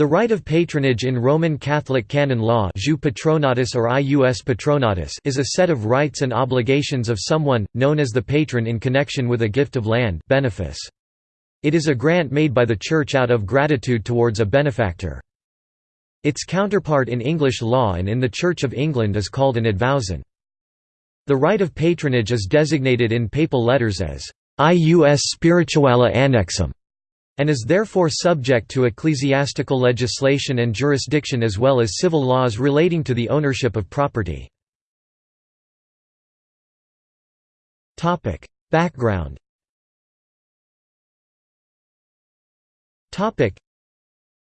The right of patronage in Roman Catholic canon law jus patronatus or ius patronatus is a set of rights and obligations of someone, known as the patron in connection with a gift of land benefice. It is a grant made by the Church out of gratitude towards a benefactor. Its counterpart in English law and in the Church of England is called an advowson. The right of patronage is designated in papal letters as ius spirituale annexum and is therefore subject to ecclesiastical legislation and jurisdiction as well as civil laws relating to the ownership of property. Background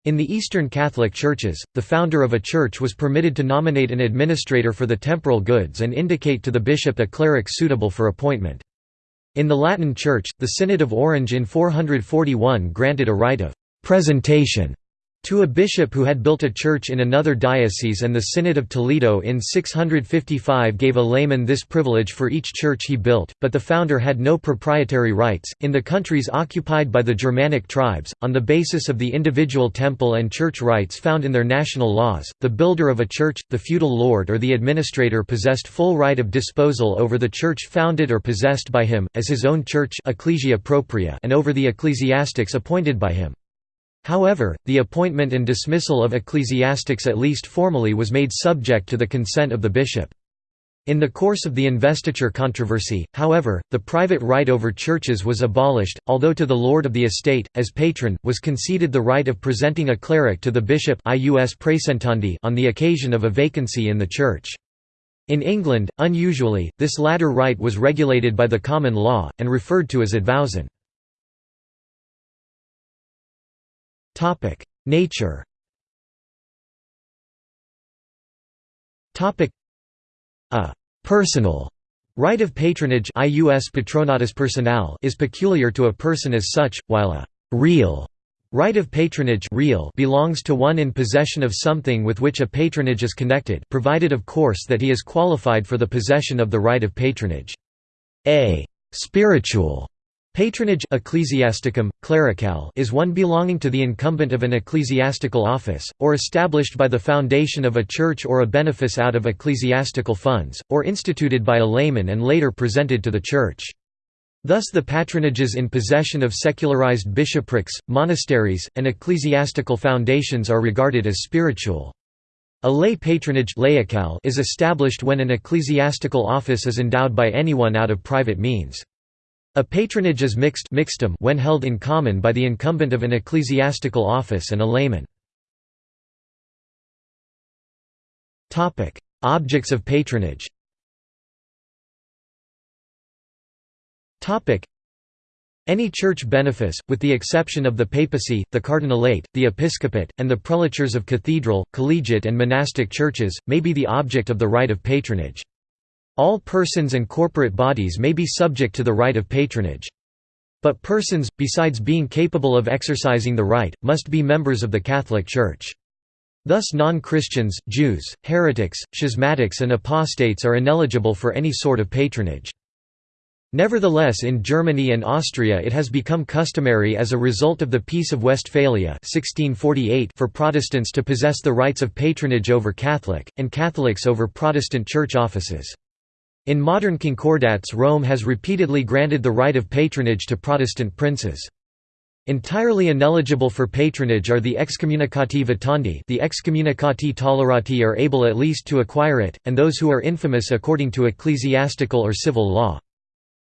in the Eastern Catholic Churches, the founder of a church was permitted to nominate an administrator for the temporal goods and indicate to the bishop a cleric suitable for appointment. In the Latin Church, the Synod of Orange in 441 granted a right of «presentation» to a bishop who had built a church in another diocese and the Synod of Toledo in 655 gave a layman this privilege for each church he built, but the founder had no proprietary rights. In the countries occupied by the Germanic tribes, on the basis of the individual temple and church rights found in their national laws, the builder of a church, the feudal lord or the administrator possessed full right of disposal over the church founded or possessed by him, as his own church ecclesia propria and over the ecclesiastics appointed by him. However, the appointment and dismissal of ecclesiastics at least formally was made subject to the consent of the bishop. In the course of the investiture controversy, however, the private right over churches was abolished, although to the lord of the estate, as patron, was conceded the right of presenting a cleric to the bishop on the occasion of a vacancy in the church. In England, unusually, this latter right was regulated by the common law, and referred to as advowson. Topic: Nature. Topic: A personal right of patronage ius patronatus personal is peculiar to a person as such, while a real right of patronage real belongs to one in possession of something with which a patronage is connected, provided of course that he is qualified for the possession of the right of patronage. A spiritual Patronage ecclesiasticum, clerical is one belonging to the incumbent of an ecclesiastical office, or established by the foundation of a church or a benefice out of ecclesiastical funds, or instituted by a layman and later presented to the church. Thus the patronages in possession of secularized bishoprics, monasteries, and ecclesiastical foundations are regarded as spiritual. A lay patronage is established when an ecclesiastical office is endowed by anyone out of private means. A patronage is mixed mixtum when held in common by the incumbent of an ecclesiastical office and a layman. Objects of patronage any church benefice, with the exception of the papacy, the cardinalate, the episcopate, and the prelatures of cathedral, collegiate and monastic churches, may be the object of the right of patronage. All persons and corporate bodies may be subject to the right of patronage. But persons, besides being capable of exercising the right, must be members of the Catholic Church. Thus non-Christians, Jews, heretics, schismatics and apostates are ineligible for any sort of patronage. Nevertheless in Germany and Austria it has become customary as a result of the Peace of Westphalia 1648 for Protestants to possess the rights of patronage over Catholic, and Catholics over Protestant church offices. In modern concordats Rome has repeatedly granted the right of patronage to Protestant princes. Entirely ineligible for patronage are the excommunicati vitandi the excommunicati tolerati are able at least to acquire it, and those who are infamous according to ecclesiastical or civil law.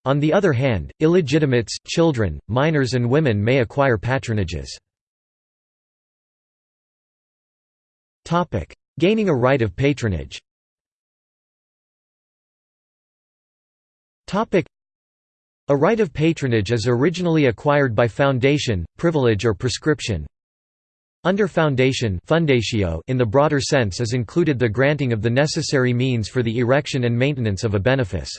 On the other hand, illegitimates, children, minors and women may acquire patronages. Gaining a right of patronage A right of patronage is originally acquired by foundation, privilege or prescription. Under foundation in the broader sense is included the granting of the necessary means for the erection and maintenance of a benefice.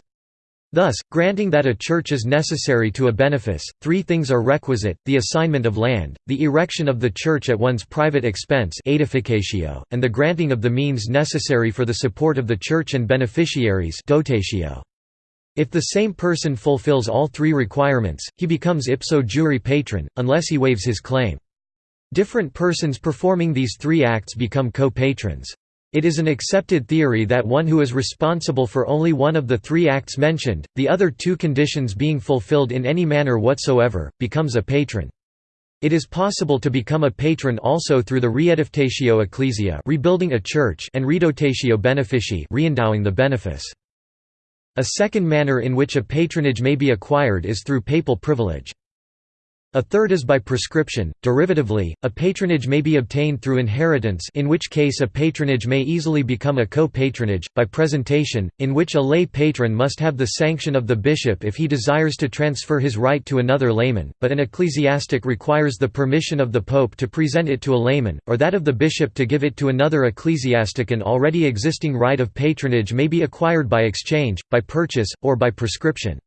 Thus, granting that a church is necessary to a benefice, three things are requisite, the assignment of land, the erection of the church at one's private expense and the granting of the means necessary for the support of the church and beneficiaries dotatio. If the same person fulfills all three requirements, he becomes ipso jure patron, unless he waives his claim. Different persons performing these three acts become co-patrons. It is an accepted theory that one who is responsible for only one of the three acts mentioned, the other two conditions being fulfilled in any manner whatsoever, becomes a patron. It is possible to become a patron also through the reedificatio ecclesia rebuilding a church and redotatio beneficii reendowing the benefice. A second manner in which a patronage may be acquired is through papal privilege. A third is by prescription. Derivatively, a patronage may be obtained through inheritance, in which case a patronage may easily become a co-patronage, by presentation, in which a lay patron must have the sanction of the bishop if he desires to transfer his right to another layman, but an ecclesiastic requires the permission of the pope to present it to a layman, or that of the bishop to give it to another ecclesiastic. An already existing right of patronage may be acquired by exchange, by purchase, or by prescription.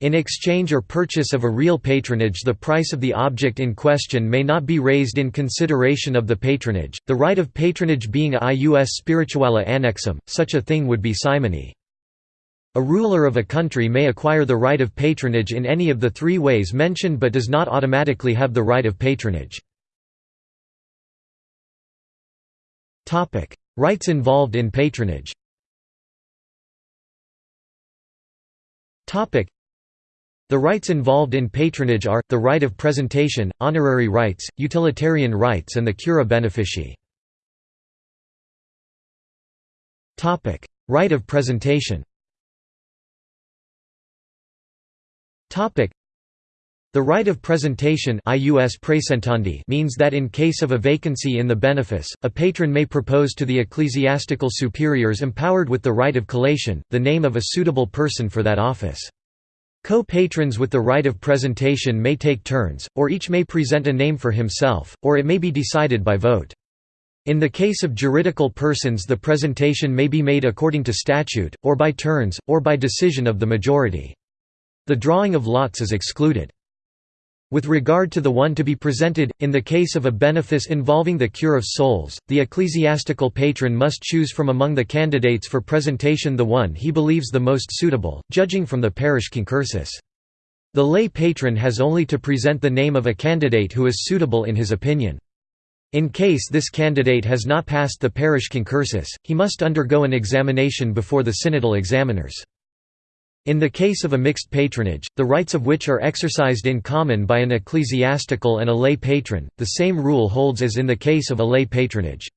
In exchange or purchase of a real patronage the price of the object in question may not be raised in consideration of the patronage, the right of patronage being ius spirituale annexum, such a thing would be simony. A ruler of a country may acquire the right of patronage in any of the three ways mentioned but does not automatically have the right of patronage. Rights involved in patronage the rights involved in patronage are, the right of presentation, honorary rights, utilitarian rights and the cura beneficii. Right of presentation the right of presentation means that in case of a vacancy in the benefice, a patron may propose to the ecclesiastical superiors empowered with the right of collation, the name of a suitable person for that office. Co-patrons with the right of presentation may take turns, or each may present a name for himself, or it may be decided by vote. In the case of juridical persons the presentation may be made according to statute, or by turns, or by decision of the majority. The drawing of lots is excluded. With regard to the one to be presented, in the case of a benefice involving the cure of souls, the ecclesiastical patron must choose from among the candidates for presentation the one he believes the most suitable, judging from the parish concursus. The lay patron has only to present the name of a candidate who is suitable in his opinion. In case this candidate has not passed the parish concursus, he must undergo an examination before the synodal examiners. In the case of a mixed patronage, the rights of which are exercised in common by an ecclesiastical and a lay patron, the same rule holds as in the case of a lay patronage.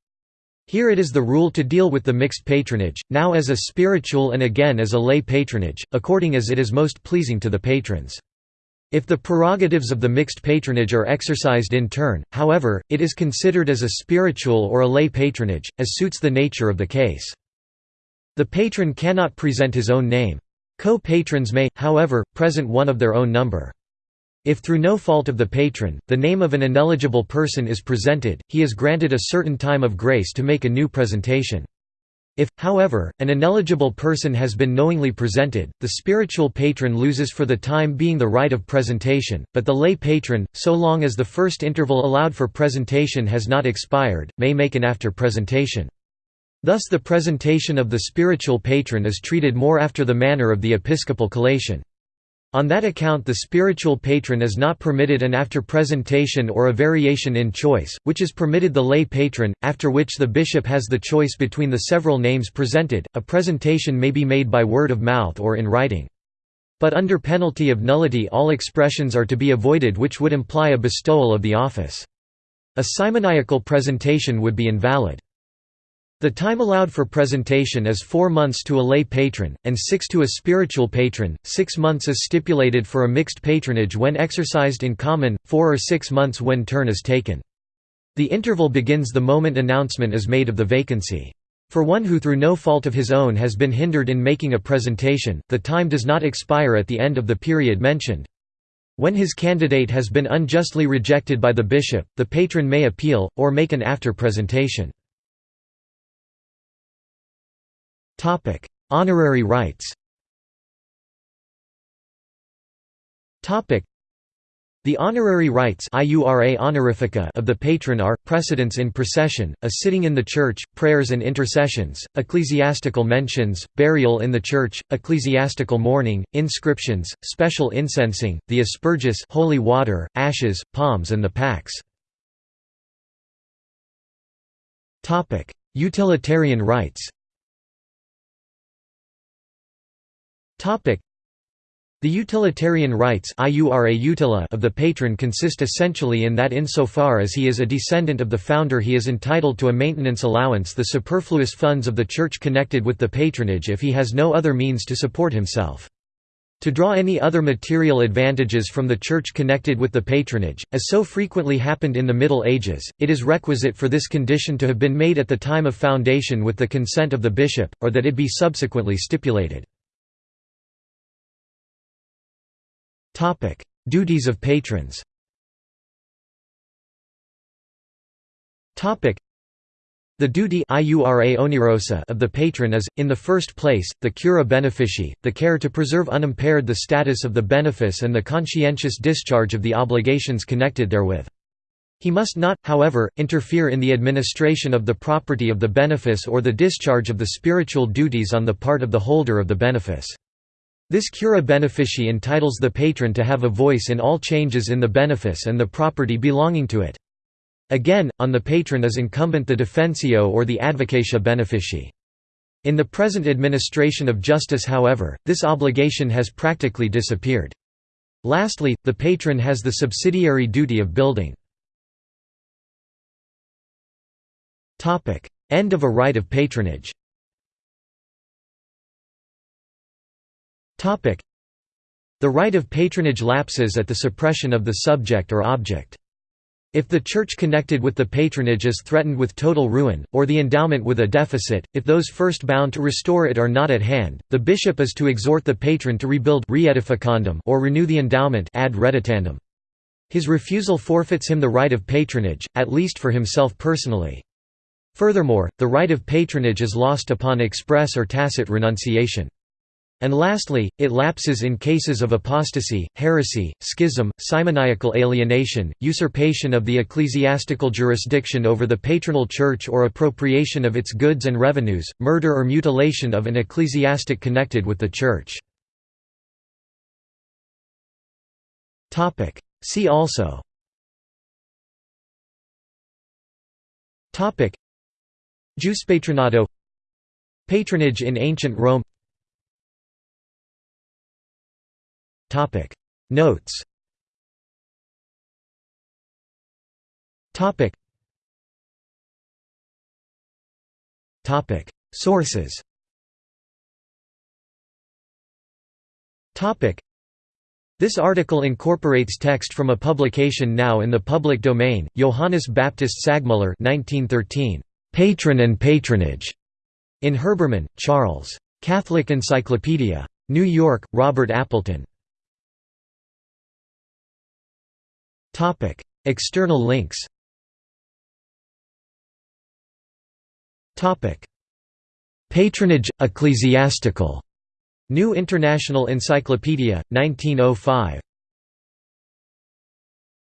Here it is the rule to deal with the mixed patronage, now as a spiritual and again as a lay patronage, according as it is most pleasing to the patrons. If the prerogatives of the mixed patronage are exercised in turn, however, it is considered as a spiritual or a lay patronage, as suits the nature of the case. The patron cannot present his own name. Co-patrons may, however, present one of their own number. If through no fault of the patron, the name of an ineligible person is presented, he is granted a certain time of grace to make a new presentation. If, however, an ineligible person has been knowingly presented, the spiritual patron loses for the time being the right of presentation, but the lay patron, so long as the first interval allowed for presentation has not expired, may make an after presentation. Thus the presentation of the spiritual patron is treated more after the manner of the episcopal collation. On that account the spiritual patron is not permitted an after presentation or a variation in choice, which is permitted the lay patron, after which the bishop has the choice between the several names presented, a presentation may be made by word of mouth or in writing. But under penalty of nullity all expressions are to be avoided which would imply a bestowal of the office. A simoniacal presentation would be invalid. The time allowed for presentation is four months to a lay patron, and six to a spiritual patron, six months is stipulated for a mixed patronage when exercised in common, four or six months when turn is taken. The interval begins the moment announcement is made of the vacancy. For one who through no fault of his own has been hindered in making a presentation, the time does not expire at the end of the period mentioned. When his candidate has been unjustly rejected by the bishop, the patron may appeal, or make an after presentation. Honorary rights. The honorary rights of the patron are, precedence in procession, a sitting in the church, prayers and intercessions, ecclesiastical mentions, burial in the church, ecclesiastical mourning, inscriptions, special incensing, the asperges holy water, ashes, palms and the pax. Utilitarian rights the utilitarian rights of the patron consist essentially in that insofar as he is a descendant of the founder he is entitled to a maintenance allowance the superfluous funds of the church connected with the patronage if he has no other means to support himself. To draw any other material advantages from the church connected with the patronage, as so frequently happened in the Middle Ages, it is requisite for this condition to have been made at the time of foundation with the consent of the bishop, or that it be subsequently stipulated. Duties of patrons. The duty of the patron is, in the first place, the cura beneficii, the care to preserve unimpaired the status of the benefice and the conscientious discharge of the obligations connected therewith. He must not, however, interfere in the administration of the property of the benefice or the discharge of the spiritual duties on the part of the holder of the benefice. This cura beneficii entitles the patron to have a voice in all changes in the benefice and the property belonging to it. Again, on the patron is incumbent the defensio or the advocatia beneficii. In the present administration of justice however, this obligation has practically disappeared. Lastly, the patron has the subsidiary duty of building. End of a right of patronage The right of patronage lapses at the suppression of the subject or object. If the church connected with the patronage is threatened with total ruin, or the endowment with a deficit, if those first bound to restore it are not at hand, the bishop is to exhort the patron to rebuild or renew the endowment ad reditandum. His refusal forfeits him the right of patronage, at least for himself personally. Furthermore, the right of patronage is lost upon express or tacit renunciation. And lastly, it lapses in cases of apostasy, heresy, schism, simoniacal alienation, usurpation of the ecclesiastical jurisdiction over the patronal church or appropriation of its goods and revenues, murder or mutilation of an ecclesiastic connected with the church. See also Jus patronato Patronage in ancient Rome Topic. Notes. Topic. Topic. Sources. Topic. This article incorporates text from a publication now in the public domain, Johannes Baptist Sagmüller 1913, "'Patron and Patronage' in Herbermann, Charles. Catholic Encyclopedia. New York, Robert Appleton. Topic: External links. Topic: Patronage ecclesiastical. New International Encyclopedia, 1905.